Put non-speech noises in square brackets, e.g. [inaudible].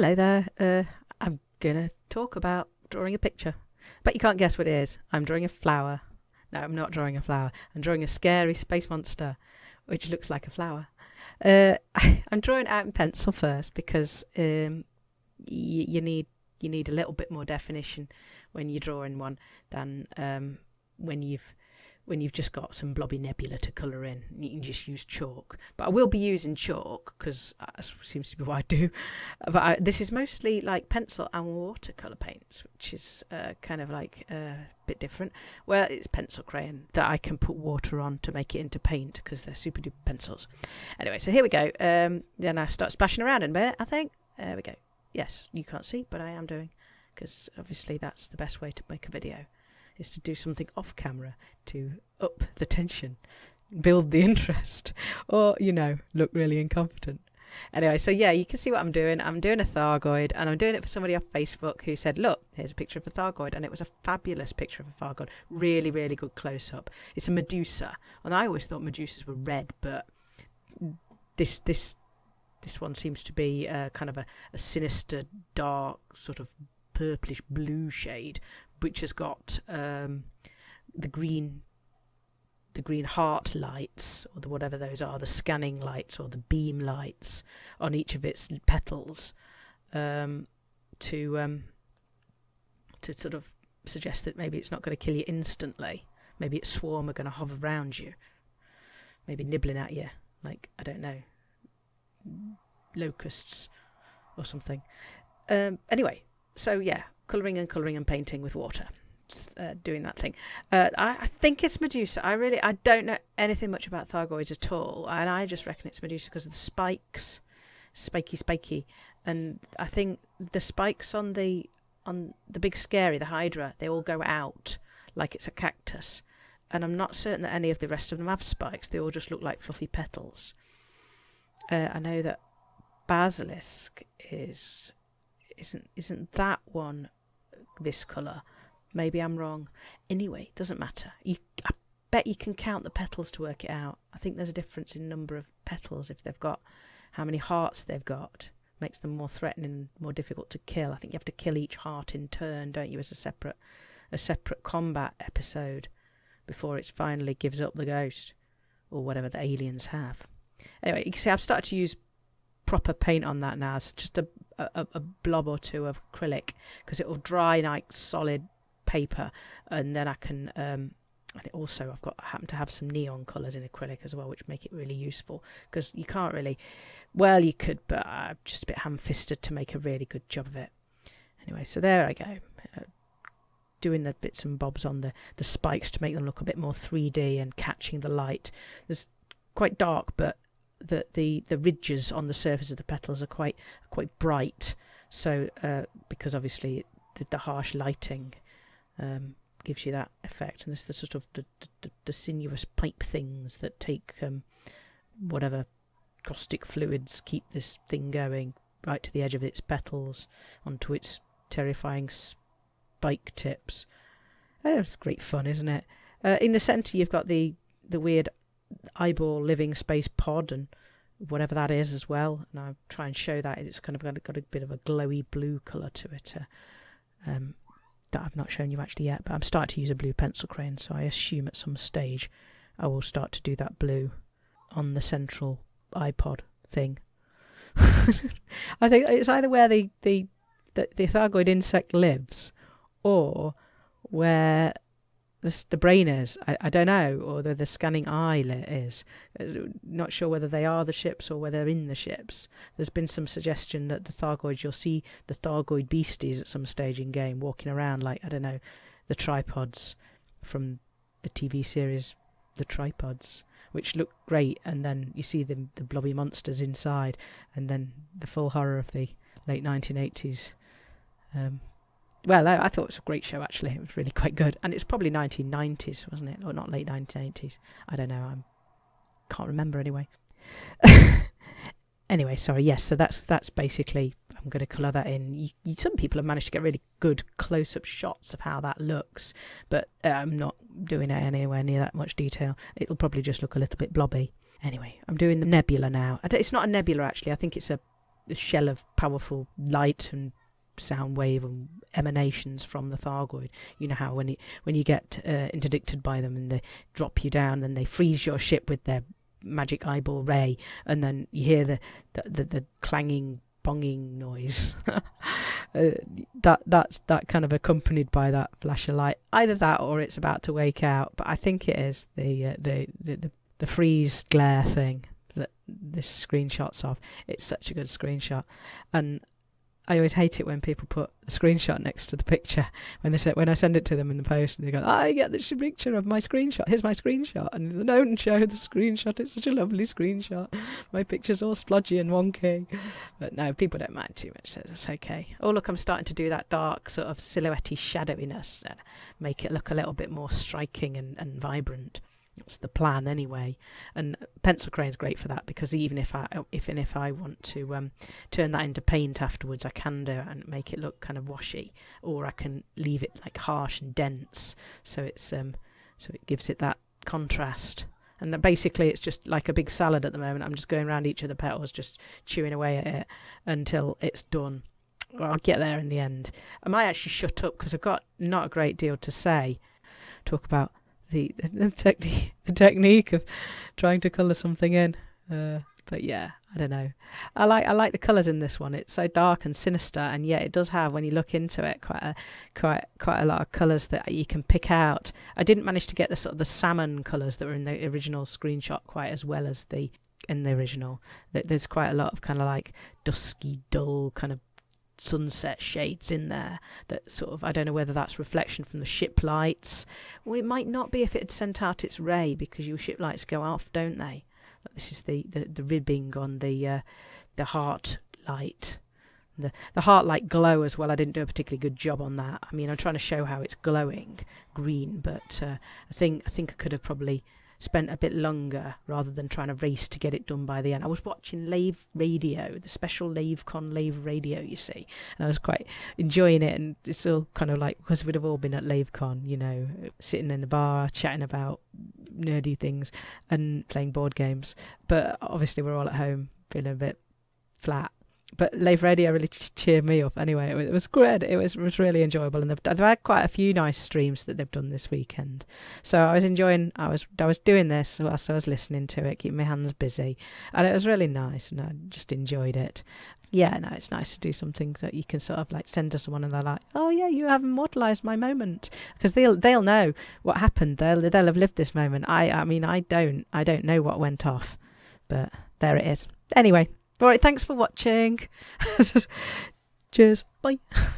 Hello there. Uh, I'm going to talk about drawing a picture. But you can't guess what it is. I'm drawing a flower. No, I'm not drawing a flower. I'm drawing a scary space monster, which looks like a flower. Uh, [laughs] I'm drawing out in pencil first because um, you need you need a little bit more definition when you're drawing one than um, when you've when you've just got some blobby nebula to colour in. You can just use chalk. But I will be using chalk because that seems to be what I do. [laughs] But I, this is mostly like pencil and watercolour paints, which is uh, kind of like uh, a bit different. Well, it's pencil crayon that I can put water on to make it into paint because they're super duper pencils. Anyway, so here we go. Um, then I start splashing around in a bit, I think. There we go. Yes, you can't see, but I am doing because obviously that's the best way to make a video is to do something off camera to up the tension, build the [laughs] interest, or, you know, look really incompetent. Anyway, so yeah, you can see what I'm doing. I'm doing a Thargoid, and I'm doing it for somebody off Facebook who said, Look, here's a picture of a Thargoid. And it was a fabulous picture of a Thargoid. Really, really good close up. It's a Medusa. And I always thought Medusas were red, but this, this, this one seems to be uh, kind of a, a sinister, dark, sort of purplish blue shade which has got um, the green the green heart lights or the whatever those are the scanning lights or the beam lights on each of its petals um, to um, to sort of suggest that maybe it's not going to kill you instantly. Maybe its swarm are going to hover around you. Maybe nibbling at you like i don't know locusts or something. Um, anyway so yeah colouring and colouring and painting with water. Uh, doing that thing. Uh, I, I, think it's Medusa. I really, I don't know anything much about Thargoids at all, and I just reckon it's Medusa because of the spikes, spiky, spiky, and I think the spikes on the on the big scary, the Hydra, they all go out like it's a cactus, and I'm not certain that any of the rest of them have spikes. They all just look like fluffy petals. Uh, I know that Basilisk is isn't isn't that one this colour. Maybe I'm wrong. Anyway, doesn't matter. You, I bet you can count the petals to work it out. I think there's a difference in number of petals if they've got how many hearts they've got. Makes them more threatening, more difficult to kill. I think you have to kill each heart in turn, don't you, as a separate a separate combat episode before it finally gives up the ghost or whatever the aliens have. Anyway, you can see I've started to use proper paint on that now. It's just a, a, a blob or two of acrylic because it will dry like solid paper and then I can um, and it also I've got I happen to have some neon colours in acrylic as well which make it really useful because you can't really well you could but I'm just a bit ham-fisted to make a really good job of it. Anyway so there I go uh, doing the bits and bobs on the the spikes to make them look a bit more 3D and catching the light. There's quite dark but the, the, the ridges on the surface of the petals are quite quite bright. So uh, because obviously the, the harsh lighting um, gives you that effect, and this the sort of the, the, the sinuous pipe things that take um, whatever caustic fluids keep this thing going right to the edge of its petals onto its terrifying spike tips. Oh, it's great fun, isn't it? Uh, in the centre, you've got the the weird eyeball living space pod and whatever that is as well. And I'll try and show that it's kind of got, got a bit of a glowy blue colour to it uh, um, that I've not shown you actually yet. But I'm starting to use a blue pencil crayon, so I assume at some stage I will start to do that blue on the central iPod thing. [laughs] I think it's either where the, the, the, the Thargoid insect lives or where the, the brain is. I, I don't know, or the, the scanning eye is. Uh, not sure whether they are the ships or whether they're in the ships. There's been some suggestion that the Thargoids, you'll see the Thargoid beasties at some stage in game walking around like, I don't know, the tripods from the TV series The Tripods, which look great, and then you see the, the blobby monsters inside, and then the full horror of the late 1980s um, well, I, I, thought it was a great show actually. It was really quite good, and it's probably 1990s, wasn't it, or not late 1980s? I don't know. I can't remember anyway. [laughs] anyway, sorry. Yes, so that's that's basically. I'm going to colour that in. You, you, some people have managed to get really good close-up shots of how that looks, but uh, I'm not doing it anywhere near that much detail. It'll probably just look a little bit blobby. Anyway, I'm doing the nebula now. It's not a nebula actually. I think it's a the shell of powerful light and sound wave and emanations from the Thargoid. You know how when you when you get uh, interdicted by them and they drop you down, then they freeze your ship with their magic eyeball ray, and then you hear the the, the, the clanging bonging noise. [laughs] uh, that that's that kind of accompanied by that flash of light. Either that or it's about to wake out. But I think it is the uh, the, the the the freeze glare thing that this screenshot's of. It's such a good screenshot, and I always hate it when people put a screenshot next to the picture [laughs] when they say when I send it to them in the post and they go, I get this picture of my screenshot. Here's my screenshot, and don't show the screenshot. It's such a lovely screenshot. [laughs] My picture's all splodgy and wonky, but no, people don't mind too much, so it's okay. Oh look, I'm starting to do that dark sort of silhouette shadowiness, uh, make it look a little bit more striking and, and vibrant. That's the plan anyway. And pencil crayon is great for that because even if I if and if I want to um, turn that into paint afterwards, I can do it and make it look kind of washy, or I can leave it like harsh and dense, so it's um so it gives it that contrast. And basically, it's just like a big salad at the moment. I'm just going around each of the petals, just chewing away at it until it's done. Well, I'll get there in the end. I might actually shut up because I've got not a great deal to say. Talk about the the, technique the technique of trying to color something in. Uh, but yeah, I don't know. I like I like the colours in this one. It's so dark and sinister, and yet it does have, when you look into it, quite a quite quite a lot of colours that you can pick out. I didn't manage to get the sort of the salmon colours that were in the original screenshot quite as well as the in the original. There's quite a lot of kind of like dusky, dull kind of sunset shades in there that sort of I don't know whether that's reflection from the ship lights. Well, it might not be if it had sent out its ray because your ship lights go off, don't they? This is the the, the ribbing on the uh, the heart light. The the heart light glow as well. I didn't do a particularly good job on that. I mean, I'm trying to show how it's glowing green, but uh, I think I think I could have probably spent a bit longer rather than trying to race to get it done by the end. I was watching Lave Radio, the special LaveCon Lave Radio, you see, and I was quite enjoying it. And it's all kind of like because we'd have all been at LaveCon, you know, sitting in the bar chatting about nerdy things and playing board games. But obviously, we're all at home feeling a bit flat but Lave Radio really cheered me up. Anyway, it was, it was great. It was, was really enjoyable, and they've, they've had quite a few nice streams that they've done this weekend. So I was enjoying. I was I was doing this whilst I was listening to it, keeping my hands busy, and it was really nice, and I just enjoyed it. Yeah, no, it's nice to do something that you can sort of like send to someone, and they're like, "Oh yeah, you have immortalized my moment," because they'll they'll know what happened. They'll they'll have lived this moment. I I mean, I don't I don't know what went off, but there it is. Anyway, all right, thanks for watching. [laughs] Cheers. Bye. [laughs]